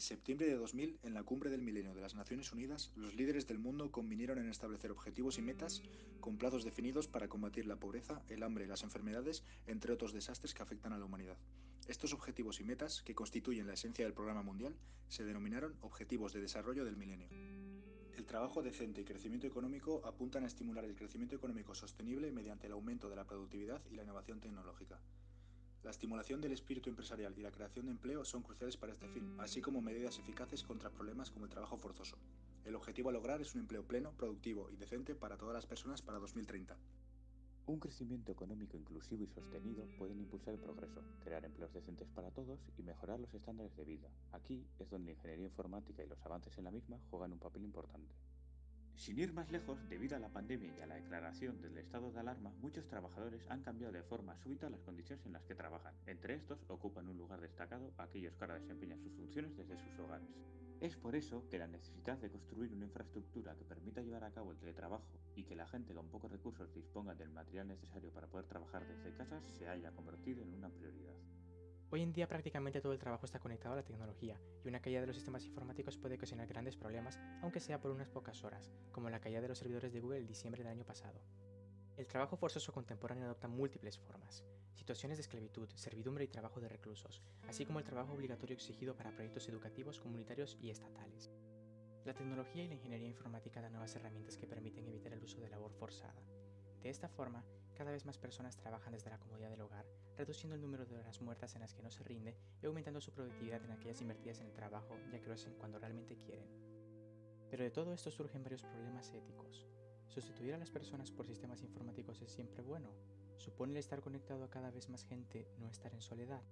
En septiembre de 2000, en la cumbre del milenio de las Naciones Unidas, los líderes del mundo convinieron en establecer objetivos y metas con plazos definidos para combatir la pobreza, el hambre y las enfermedades, entre otros desastres que afectan a la humanidad. Estos objetivos y metas, que constituyen la esencia del programa mundial, se denominaron Objetivos de Desarrollo del Milenio. El trabajo decente y crecimiento económico apuntan a estimular el crecimiento económico sostenible mediante el aumento de la productividad y la innovación tecnológica. La estimulación del espíritu empresarial y la creación de empleo son cruciales para este fin, así como medidas eficaces contra problemas como el trabajo forzoso. El objetivo a lograr es un empleo pleno, productivo y decente para todas las personas para 2030. Un crecimiento económico inclusivo y sostenido pueden impulsar el progreso, crear empleos decentes para todos y mejorar los estándares de vida. Aquí es donde la ingeniería informática y los avances en la misma juegan un papel importante. Sin ir más lejos, debido a la pandemia y a la declaración del estado de alarma, muchos trabajadores han cambiado de forma súbita las condiciones en las que trabajan. Entre estos, ocupan un lugar destacado aquellos que ahora desempeñan sus funciones desde sus hogares. Es por eso que la necesidad de construir una infraestructura que permita llevar a cabo el teletrabajo y que la gente con pocos recursos disponga del material necesario para poder trabajar desde casa se haya convertido en una prioridad. Hoy en día prácticamente todo el trabajo está conectado a la tecnología y una caída de los sistemas informáticos puede ocasionar grandes problemas, aunque sea por unas pocas horas, como la caída de los servidores de Google el diciembre del año pasado. El trabajo forzoso contemporáneo adopta múltiples formas, situaciones de esclavitud, servidumbre y trabajo de reclusos, así como el trabajo obligatorio exigido para proyectos educativos, comunitarios y estatales. La tecnología y la ingeniería informática dan nuevas herramientas que permiten evitar el uso de labor forzada, de esta forma, cada vez más personas trabajan desde la comodidad del hogar, reduciendo el número de horas muertas en las que no se rinde y aumentando su productividad en aquellas invertidas en el trabajo, ya que lo hacen cuando realmente quieren. Pero de todo esto surgen varios problemas éticos. ¿Sustituir a las personas por sistemas informáticos es siempre bueno? ¿Supone el estar conectado a cada vez más gente no estar en soledad?